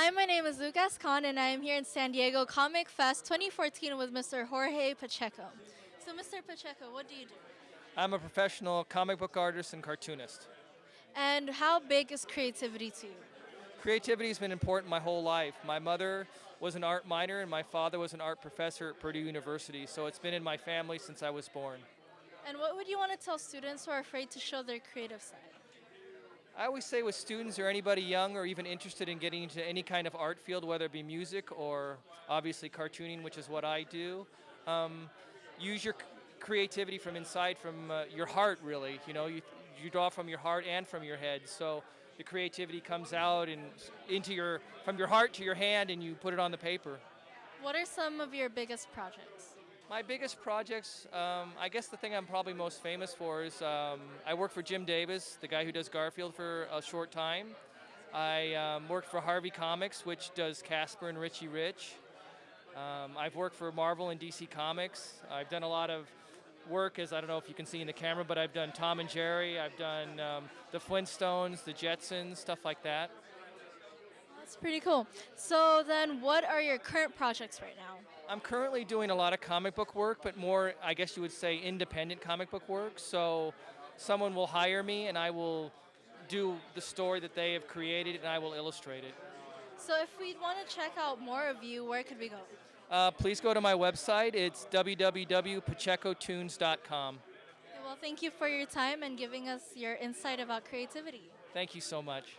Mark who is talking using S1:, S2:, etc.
S1: Hi, my name is Lucas Khan, and I am here in San Diego Comic Fest 2014 with Mr. Jorge Pacheco. So, Mr. Pacheco, what do you do?
S2: I'm a professional comic book artist and cartoonist.
S1: And how big is creativity to you?
S2: Creativity has been important my whole life. My mother was an art minor, and my father was an art professor at Purdue University, so it's been in my family since I was born.
S1: And what would you want to tell students who are afraid to show their creative side?
S2: I always say with students or anybody young or even interested in getting into any kind of art field, whether it be music or obviously cartooning, which is what I do, um, use your creativity from inside, from uh, your heart, really. You know, you, you draw from your heart and from your head. So the creativity comes out and into your, from your heart to your hand and you put it on the paper.
S1: What are some of your biggest projects?
S2: My biggest projects, um, I guess the thing I'm probably most famous for is um, I worked for Jim Davis, the guy who does Garfield for a short time. I um, worked for Harvey Comics, which does Casper and Richie Rich. Um, I've worked for Marvel and DC Comics. I've done a lot of work, as I don't know if you can see in the camera, but I've done Tom and Jerry, I've done um, the Flintstones, the Jetsons, stuff like that.
S1: That's pretty cool. So then what are your current projects right now?
S2: I'm currently doing a lot of comic book work, but more, I guess you would say, independent comic book work. So someone will hire me and I will do the story that they have created and I will illustrate it.
S1: So if we'd want to check out more of you, where could we go?
S2: Uh, please go to my website. It's www.pachecotunes.com.
S1: Well, thank you for your time and giving us your insight about creativity.
S2: Thank you so much.